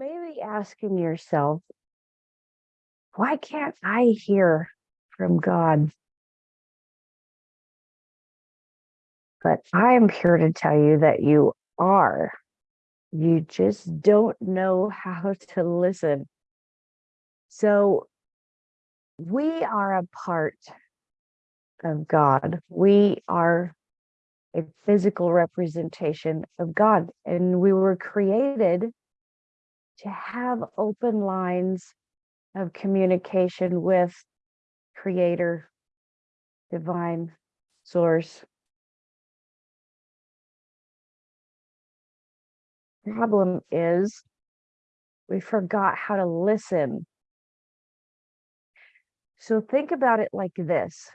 maybe asking yourself, why can't I hear from God? But I am here to tell you that you are. You just don't know how to listen. So we are a part of God. We are a physical representation of God, and we were created to have open lines of communication with creator, divine source. Problem is we forgot how to listen. So think about it like this.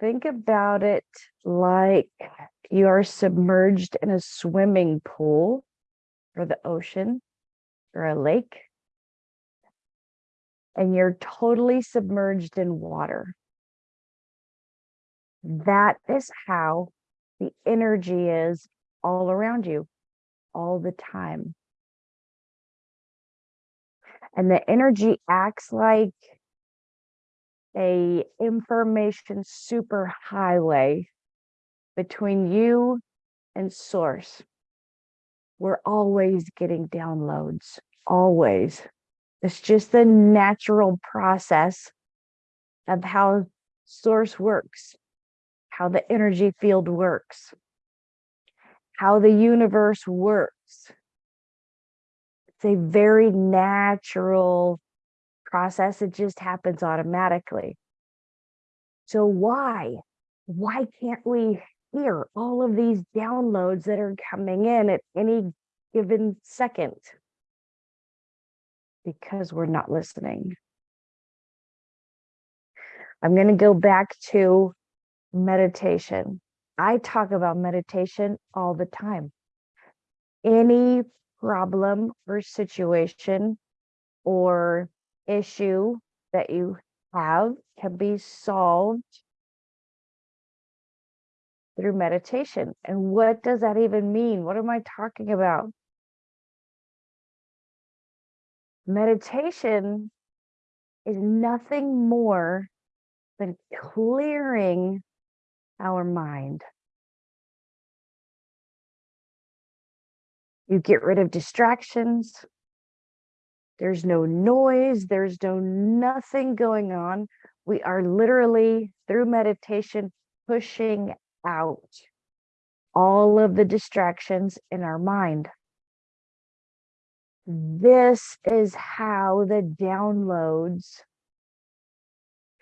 Think about it like you are submerged in a swimming pool or the ocean or a lake and you're totally submerged in water. That is how the energy is all around you all the time. And the energy acts like a information superhighway between you and source. We're always getting downloads, always. It's just the natural process of how source works, how the energy field works, how the universe works. It's a very natural process. It just happens automatically. So why? Why can't we hear all of these downloads that are coming in at any given second? Because we're not listening. I'm going to go back to meditation. I talk about meditation all the time. Any problem or situation or issue that you have can be solved through meditation. And what does that even mean? What am I talking about? Meditation is nothing more than clearing our mind. You get rid of distractions. There's no noise. There's no nothing going on. We are literally through meditation pushing out all of the distractions in our mind. This is how the downloads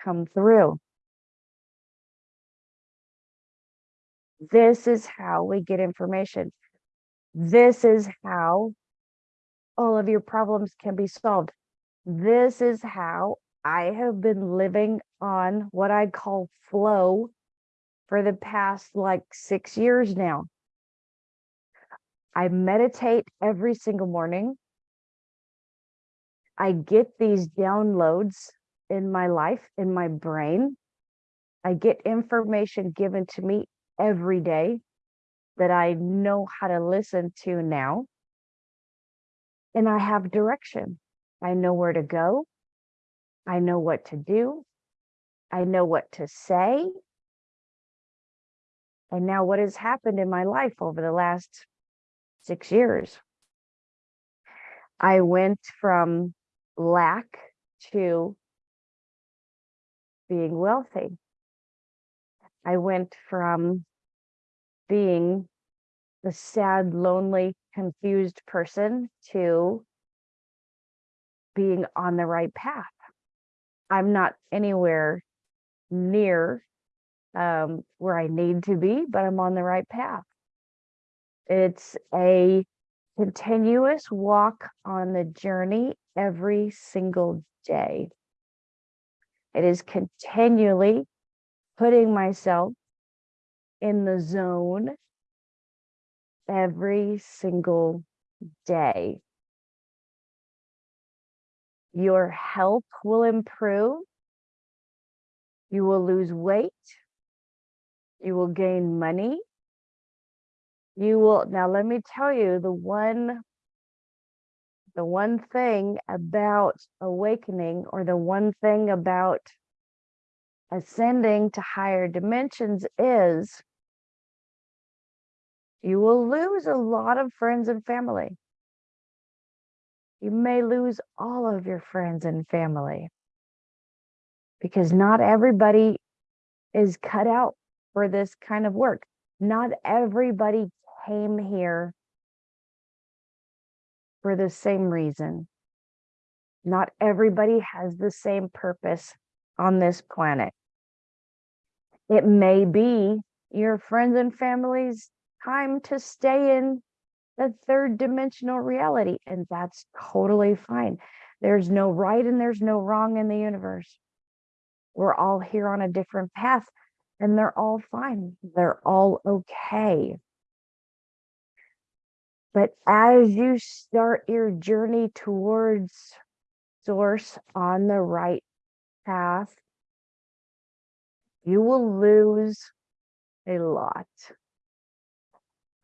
come through. This is how we get information. This is how all of your problems can be solved. This is how I have been living on what I call flow for the past like six years now. I meditate every single morning. I get these downloads in my life, in my brain. I get information given to me every day that I know how to listen to now. And I have direction. I know where to go. I know what to do. I know what to say. And now what has happened in my life over the last six years? I went from lack to being wealthy. I went from being the sad, lonely, confused person to being on the right path. I'm not anywhere near um, where I need to be, but I'm on the right path. It's a continuous walk on the journey every single day. It is continually putting myself in the zone every single day. Your health will improve. You will lose weight. You will gain money. You will, now let me tell you, the one the one thing about awakening or the one thing about ascending to higher dimensions is you will lose a lot of friends and family. You may lose all of your friends and family because not everybody is cut out for this kind of work. Not everybody came here for the same reason. Not everybody has the same purpose on this planet. It may be your friends and family's time to stay in the third dimensional reality, and that's totally fine. There's no right and there's no wrong in the universe. We're all here on a different path, and they're all fine. They're all okay. But as you start your journey towards source on the right path, you will lose a lot.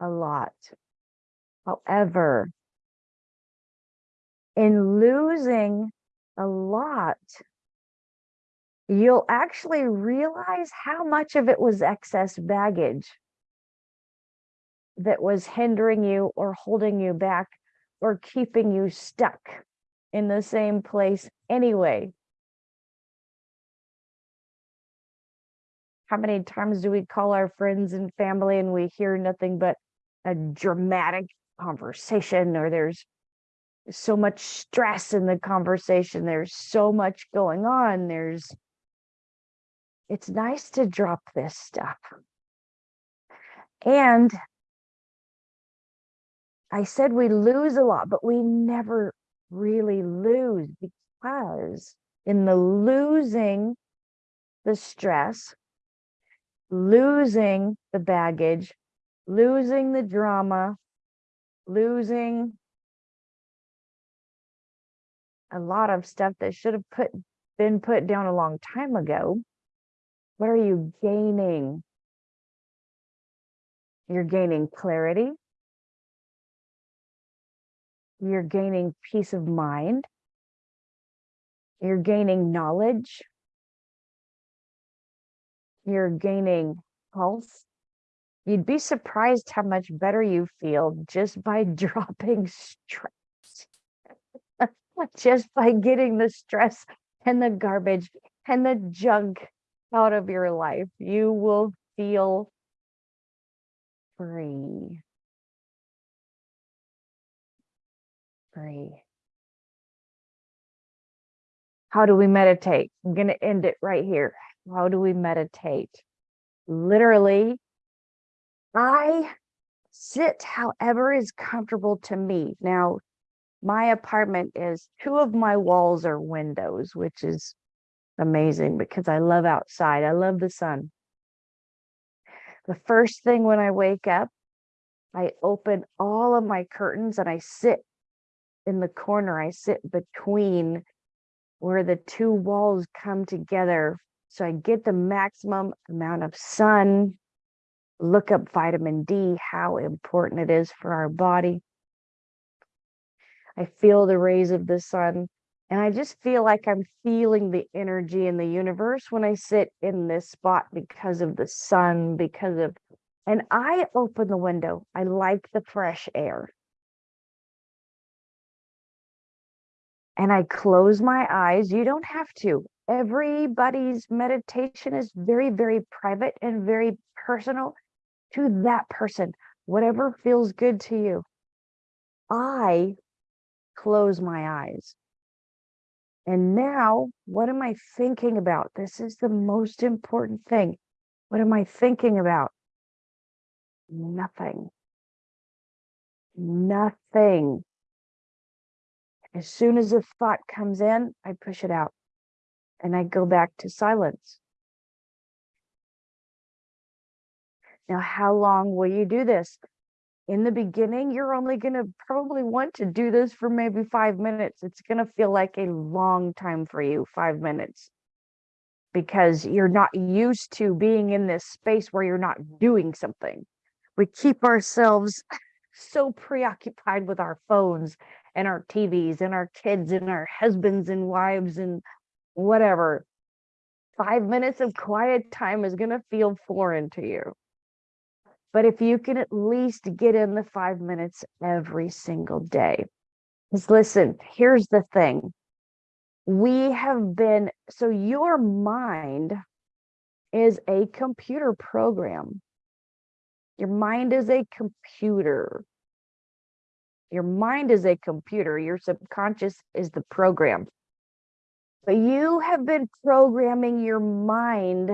A lot. However, in losing a lot, you'll actually realize how much of it was excess baggage that was hindering you or holding you back or keeping you stuck in the same place anyway. How many times do we call our friends and family and we hear nothing but a dramatic conversation or there's so much stress in the conversation there's so much going on there's it's nice to drop this stuff and I said we lose a lot, but we never really lose because in the losing the stress, losing the baggage, losing the drama, losing a lot of stuff that should have put been put down a long time ago. What are you gaining? You're gaining clarity. You're gaining peace of mind. You're gaining knowledge. You're gaining health. You'd be surprised how much better you feel just by dropping stress. just by getting the stress and the garbage and the junk out of your life. You will feel free. free. How do we meditate? I'm going to end it right here. How do we meditate? Literally, I sit however is comfortable to me. Now, my apartment is two of my walls are windows, which is amazing because I love outside. I love the sun. The first thing when I wake up, I open all of my curtains and I sit in the corner. I sit between where the two walls come together. So I get the maximum amount of sun, look up vitamin D, how important it is for our body. I feel the rays of the sun. And I just feel like I'm feeling the energy in the universe when I sit in this spot because of the sun, because of, and I open the window. I like the fresh air. and I close my eyes. You don't have to. Everybody's meditation is very, very private and very personal to that person, whatever feels good to you. I close my eyes. And now, what am I thinking about? This is the most important thing. What am I thinking about? Nothing. Nothing. As soon as a thought comes in, I push it out and I go back to silence. Now, how long will you do this? In the beginning, you're only going to probably want to do this for maybe five minutes. It's going to feel like a long time for you, five minutes, because you're not used to being in this space where you're not doing something. We keep ourselves so preoccupied with our phones and our TVs and our kids and our husbands and wives and whatever. Five minutes of quiet time is going to feel foreign to you. But if you can at least get in the five minutes every single day, because listen, here's the thing. We have been, so your mind is a computer program. Your mind is a computer. Your mind is a computer. Your subconscious is the program. But you have been programming your mind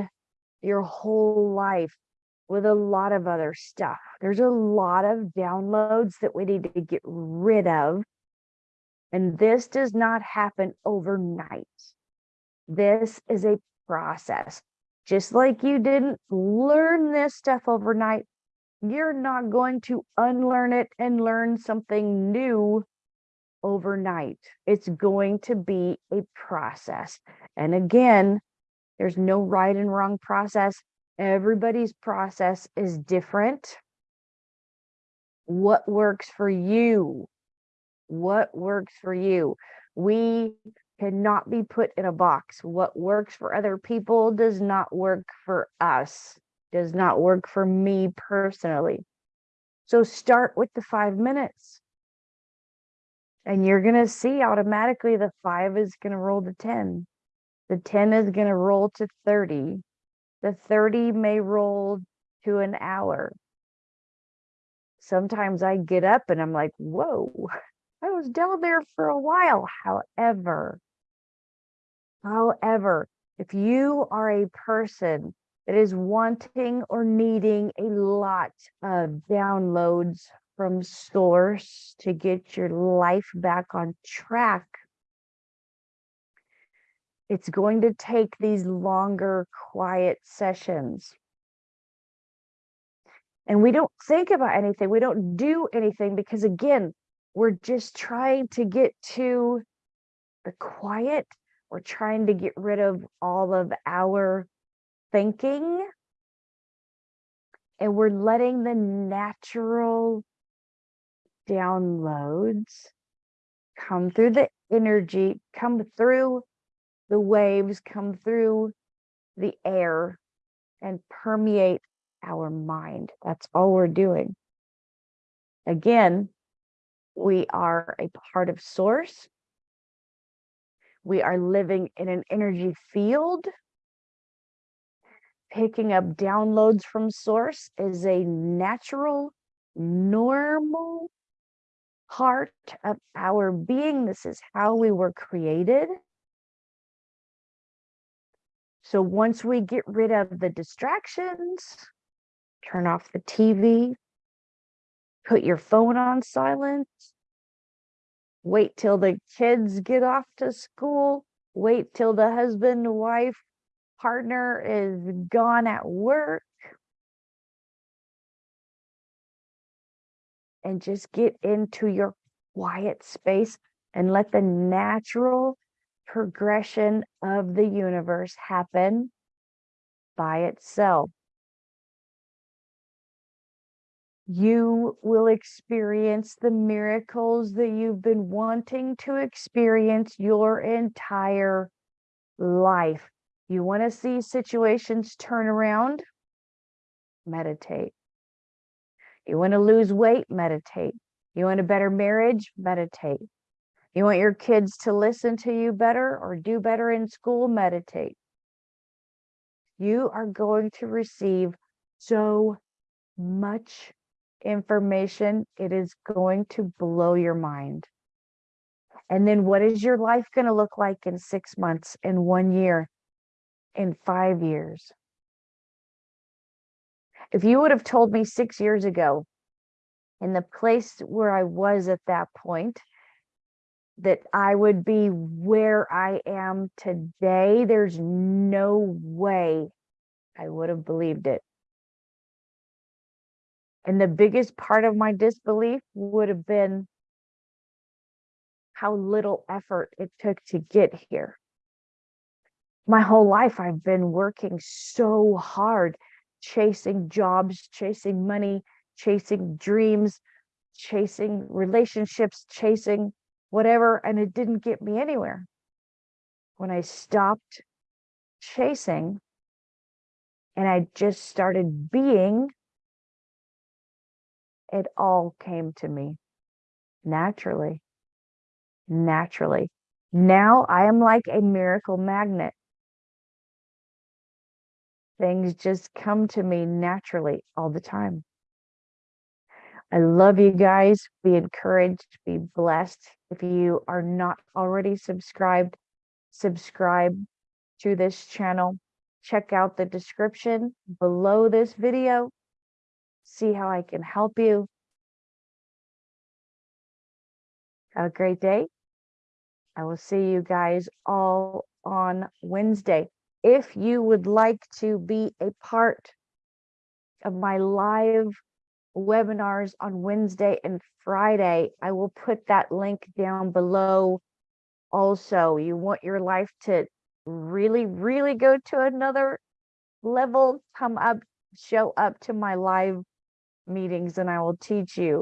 your whole life with a lot of other stuff. There's a lot of downloads that we need to get rid of. And this does not happen overnight. This is a process. Just like you didn't learn this stuff overnight, you're not going to unlearn it and learn something new overnight. It's going to be a process. And again, there's no right and wrong process. Everybody's process is different. What works for you? What works for you? We cannot be put in a box. What works for other people does not work for us, does not work for me personally. So start with the five minutes. And you're going to see automatically the five is going to roll to 10. The 10 is going to roll to 30. The 30 may roll to an hour. Sometimes I get up and I'm like, whoa, I was down there for a while. However, However, if you are a person that is wanting or needing a lot of downloads from source to get your life back on track, it's going to take these longer quiet sessions. And we don't think about anything. We don't do anything because again, we're just trying to get to the quiet we're trying to get rid of all of our thinking and we're letting the natural downloads come through the energy, come through the waves, come through the air and permeate our mind. That's all we're doing. Again, we are a part of source. We are living in an energy field. Picking up downloads from source is a natural, normal part of our being. This is how we were created. So once we get rid of the distractions, turn off the TV, put your phone on silent, wait till the kids get off to school, wait till the husband, wife, partner is gone at work. And just get into your quiet space and let the natural progression of the universe happen by itself. you will experience the miracles that you've been wanting to experience your entire life. You want to see situations turn around? Meditate. You want to lose weight? Meditate. You want a better marriage? Meditate. You want your kids to listen to you better or do better in school? Meditate. You are going to receive so much information, it is going to blow your mind. And then what is your life going to look like in six months, in one year, in five years? If you would have told me six years ago, in the place where I was at that point, that I would be where I am today, there's no way I would have believed it. And the biggest part of my disbelief would have been how little effort it took to get here. My whole life, I've been working so hard, chasing jobs, chasing money, chasing dreams, chasing relationships, chasing whatever, and it didn't get me anywhere. When I stopped chasing and I just started being, it all came to me naturally. Naturally. Now I am like a miracle magnet. Things just come to me naturally all the time. I love you guys. Be encouraged, be blessed. If you are not already subscribed, subscribe to this channel. Check out the description below this video. See how I can help you. Have a great day. I will see you guys all on Wednesday. If you would like to be a part of my live webinars on Wednesday and Friday, I will put that link down below. Also, you want your life to really, really go to another level, come up, show up to my live meetings and I will teach you